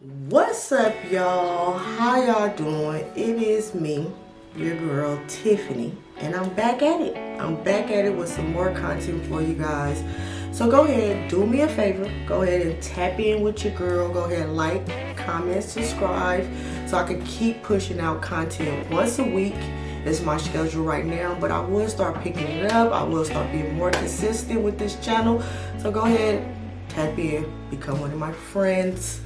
What's up, y'all? How y'all doing? It is me, your girl Tiffany, and I'm back at it. I'm back at it with some more content for you guys. So go ahead, do me a favor. Go ahead and tap in with your girl. Go ahead, like, comment, subscribe, so I can keep pushing out content once a week. It's my schedule right now, but I will start picking it up. I will start being more consistent with this channel. So go ahead, tap in, become one of my friends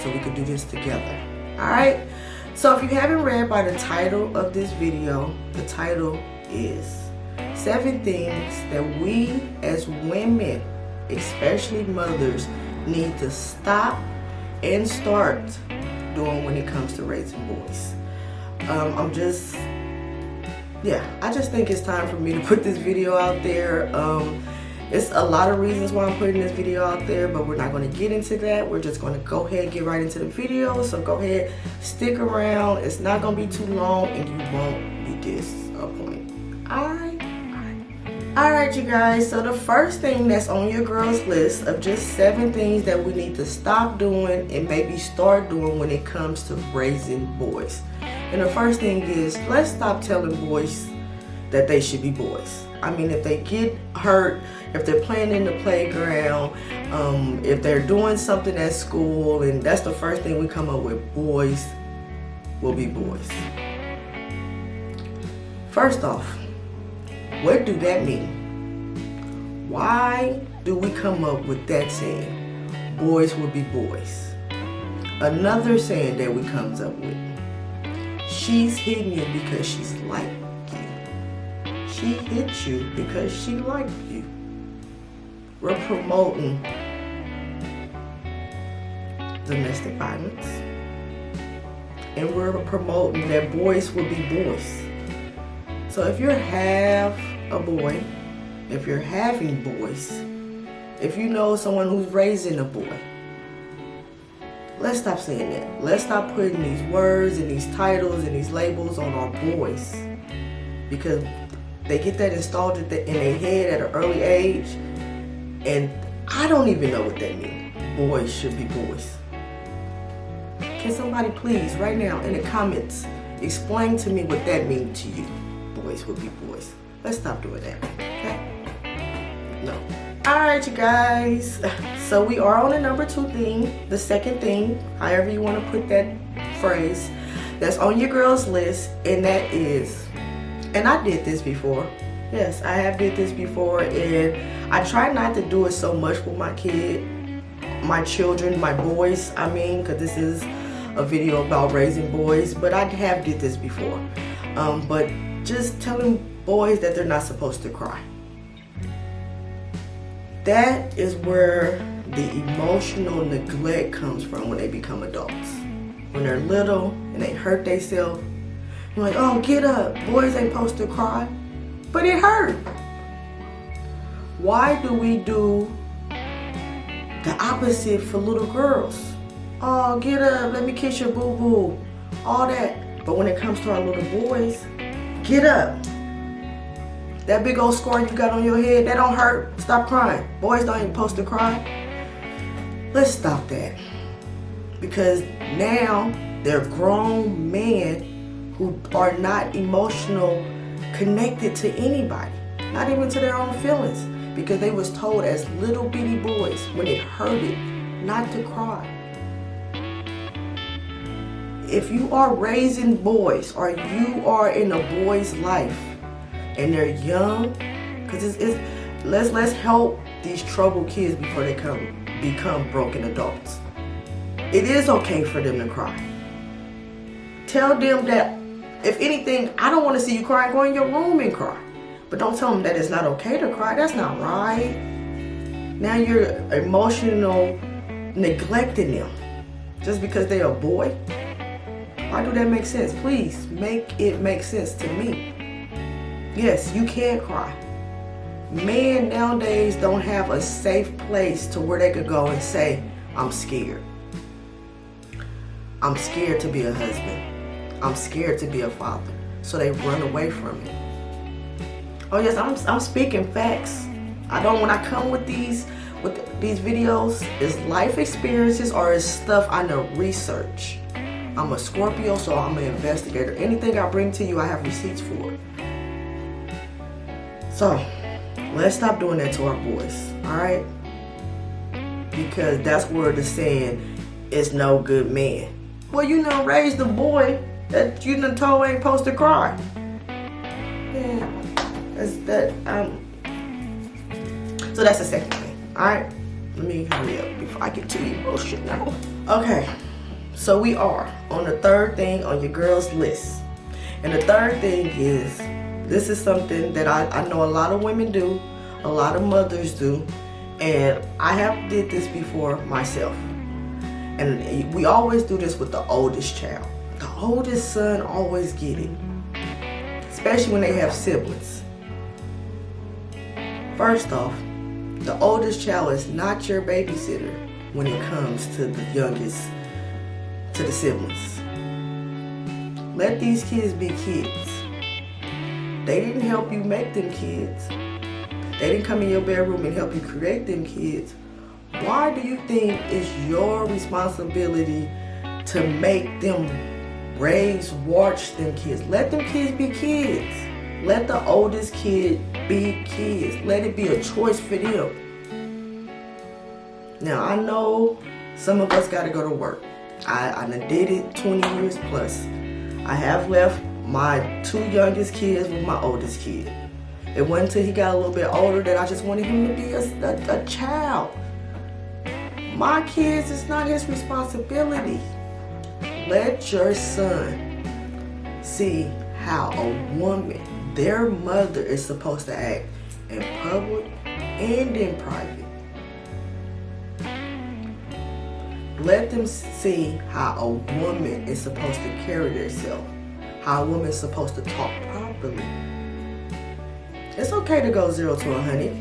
so we can do this together. All right. So if you haven't read by the title of this video, the title is seven things that we as women, especially mothers, need to stop and start doing when it comes to raising boys. Um, I'm just, yeah, I just think it's time for me to put this video out there. Um, it's a lot of reasons why I'm putting this video out there, but we're not going to get into that. We're just going to go ahead and get right into the video. So go ahead, stick around. It's not going to be too long and you won't be disappointed. Alright? Alright, you guys. So the first thing that's on your girl's list of just seven things that we need to stop doing and maybe start doing when it comes to raising boys. And the first thing is, let's stop telling boys that they should be boys. I mean, if they get hurt, if they're playing in the playground, um, if they're doing something at school, and that's the first thing we come up with, boys will be boys. First off, what do that mean? Why do we come up with that saying, boys will be boys? Another saying that we comes up with, she's hitting you because she's like she hit you because she liked you. We're promoting domestic violence. And we're promoting that boys will be boys. So if you're half a boy, if you're having boys, if you know someone who's raising a boy, let's stop saying that. Let's stop putting these words and these titles and these labels on our boys. Because they get that installed in their head at an early age, and I don't even know what that means. Boys should be boys. Can somebody please, right now, in the comments, explain to me what that means to you? Boys will be boys. Let's stop doing that, okay? No. Alright, you guys. So we are on the number two thing, the second thing, however you want to put that phrase, that's on your girl's list, and that is and I did this before. Yes, I have did this before and I try not to do it so much with my kid, my children, my boys, I mean, because this is a video about raising boys, but I have did this before. Um, but just telling boys that they're not supposed to cry. That is where the emotional neglect comes from when they become adults. When they're little and they hurt themselves, like, oh, get up. Boys ain't supposed to cry. But it hurt. Why do we do the opposite for little girls? Oh, get up. Let me kiss your boo-boo. All that. But when it comes to our little boys, get up. That big old scar you got on your head, that don't hurt. Stop crying. Boys don't even supposed to cry. Let's stop that. Because now they're grown men who are not emotional connected to anybody, not even to their own feelings, because they was told as little bitty boys when it hurted not to cry. If you are raising boys or you are in a boy's life and they're young, because it's, it's, let's let's help these troubled kids before they come become broken adults. It is okay for them to cry. Tell them that if anything, I don't want to see you cry. Go in your room and cry. But don't tell them that it's not okay to cry. That's not right. Now you're emotional neglecting them just because they're a boy. Why do that make sense? Please make it make sense to me. Yes, you can cry. Men nowadays don't have a safe place to where they could go and say, I'm scared. I'm scared to be a husband. I'm scared to be a father. So they run away from me. Oh yes, I'm, I'm speaking facts. I don't, when I come with these with these videos is life experiences or is stuff I know research. I'm a Scorpio, so I'm an investigator. Anything I bring to you, I have receipts for. So, let's stop doing that to our boys, alright? Because that's where the saying is no good man. Well, you know, raise the boy that you done told ain't supposed to cry. Yeah, that's that, um, so that's the second thing, alright? Let me hurry up before I get too emotional. Okay, so we are on the third thing on your girl's list. And the third thing is, this is something that I, I know a lot of women do, a lot of mothers do, and I have did this before myself. And we always do this with the oldest child. Oldest son always get it, especially when they have siblings. First off, the oldest child is not your babysitter when it comes to the youngest, to the siblings. Let these kids be kids. They didn't help you make them kids. They didn't come in your bedroom and help you create them kids. Why do you think it's your responsibility to make them raise, watch them kids? Let them kids be kids. Let the oldest kid be kids. Let it be a choice for them. Now, I know some of us got to go to work. I, I did it 20 years plus. I have left my two youngest kids with my oldest kid. It wasn't until he got a little bit older that I just wanted him to be a, a, a child. My kids, is not his responsibility. Let your son see how a woman their mother is supposed to act in public and in private. Let them see how a woman is supposed to carry herself, how a woman is supposed to talk properly. It's okay to go zero to a hundred.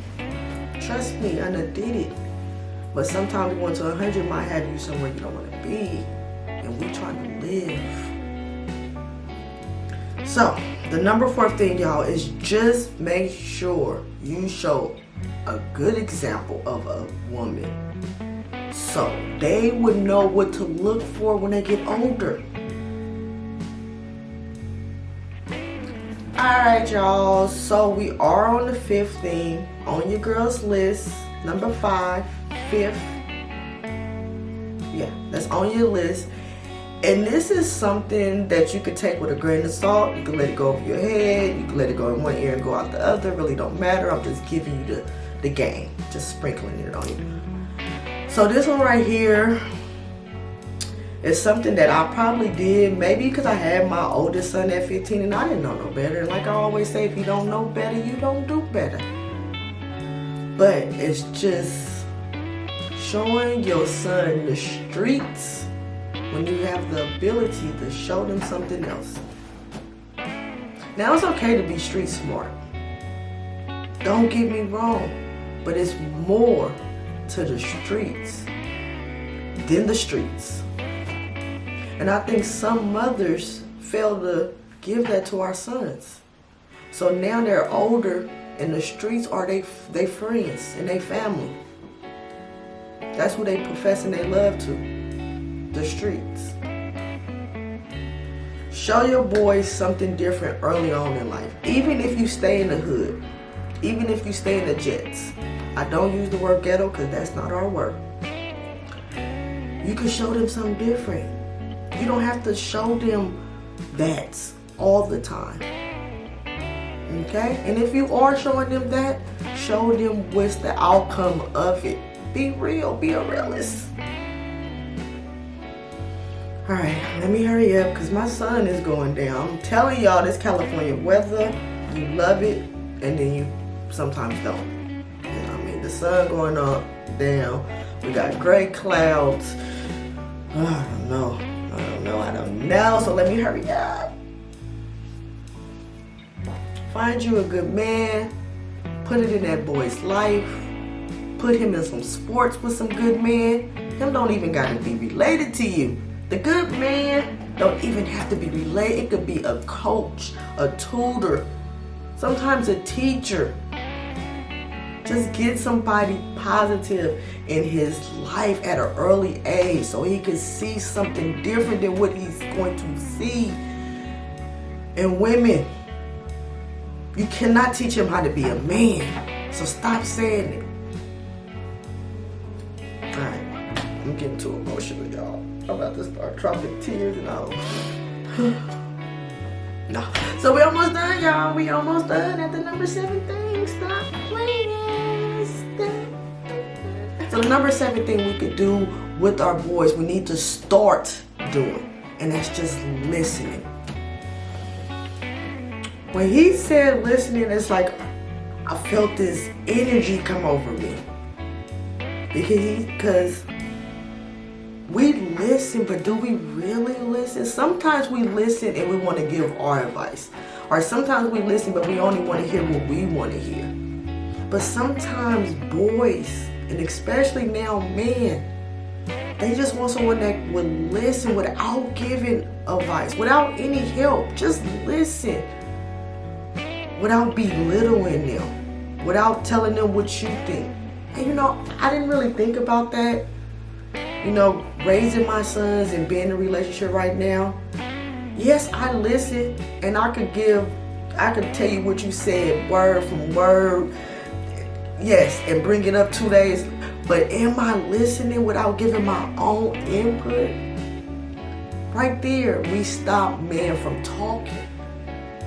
Trust me, I done did it. But sometimes going to a hundred might have you somewhere you don't want to be. And we trying to live. So, the number four thing, y'all, is just make sure you show a good example of a woman. So they would know what to look for when they get older. Alright, y'all. So we are on the fifth thing on your girls list. Number five, fifth. Yeah, that's on your list. And this is something that you could take with a grain of salt. You can let it go over your head. You can let it go in one ear and go out the other. Really don't matter. I'm just giving you the, the game. Just sprinkling it on you. So this one right here is something that I probably did. Maybe because I had my oldest son at 15 and I didn't know no better. And like I always say, if you don't know better, you don't do better. But it's just showing your son the streets when you have the ability to show them something else. Now it's okay to be street smart. Don't get me wrong, but it's more to the streets than the streets. And I think some mothers fail to give that to our sons. So now they're older and the streets are they they friends and they family. That's who they professing they love to the streets. Show your boys something different early on in life. Even if you stay in the hood. Even if you stay in the jets. I don't use the word ghetto because that's not our word. You can show them something different. You don't have to show them that all the time. Okay? And if you are showing them that, show them what's the outcome of it. Be real. Be a realist. All right, let me hurry up because my sun is going down. I'm telling y'all this California weather, you love it, and then you sometimes don't. You know I mean? The sun going up, down. We got gray clouds. Oh, I don't know. I don't know. I don't know. So let me hurry up. Find you a good man. Put it in that boy's life. Put him in some sports with some good men. Him don't even got to be related to you. The good man don't even have to be related. It could be a coach, a tutor, sometimes a teacher. Just get somebody positive in his life at an early age so he can see something different than what he's going to see. And women, you cannot teach him how to be a man. So stop saying it. Alright, I'm getting too emotional, y'all. I'm about to start dropping tears and all. no. So we almost done, y'all. We almost done at the number seven thing. Stop playing. Stop. So the number seven thing we could do with our boys, we need to start doing. And that's just listening. When he said listening, it's like I felt this energy come over me. Because we listen, but do we really listen? Sometimes we listen and we want to give our advice. Or sometimes we listen, but we only want to hear what we want to hear. But sometimes boys, and especially now men, they just want someone that would listen without giving advice, without any help. Just listen. Without belittling them. Without telling them what you think. And you know, I didn't really think about that you know, raising my sons and being in a relationship right now, yes, I listen and I could give, I could tell you what you said word from word, yes, and bring it up two days. But am I listening without giving my own input? Right there, we stop men from talking.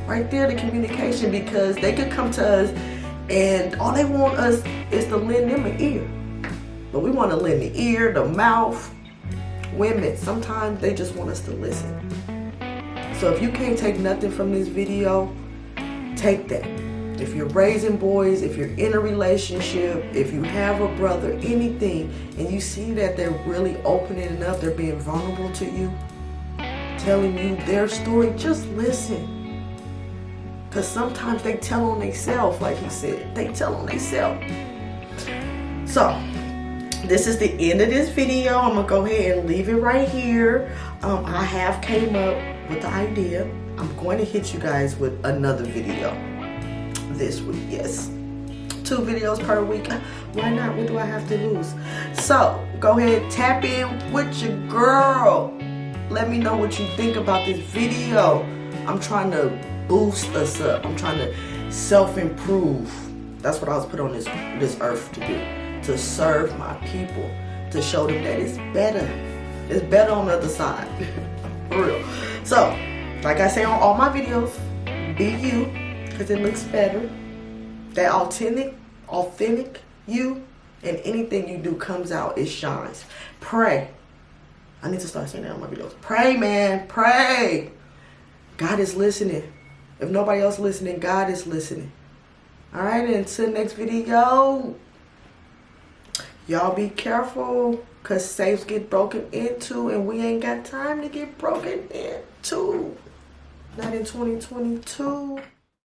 Right there, the communication, because they could come to us and all they want us is to lend them an ear. But we want to lend the ear, the mouth. Women, sometimes they just want us to listen. So if you can't take nothing from this video, take that. If you're raising boys, if you're in a relationship, if you have a brother, anything, and you see that they're really opening up, they're being vulnerable to you, telling you their story, just listen. Because sometimes they tell on themselves, like he said. They tell on themselves. So, this is the end of this video. I'm gonna go ahead and leave it right here. Um, I have came up with the idea. I'm going to hit you guys with another video this week. Yes, two videos per week. Why not? What do I have to lose? So go ahead, tap in with your girl. Let me know what you think about this video. I'm trying to boost us up. I'm trying to self-improve. That's what I was put on this this earth to do to serve my people, to show them that it's better. It's better on the other side. For real. So, like I say on all my videos, be you, because it looks better. That authentic, authentic you, and anything you do comes out, it shines. Pray. I need to start saying that on my videos. Pray, man. Pray. God is listening. If nobody else listening, God is listening. All right, until next video. Y'all be careful because safes get broken into and we ain't got time to get broken into. Not in 2022.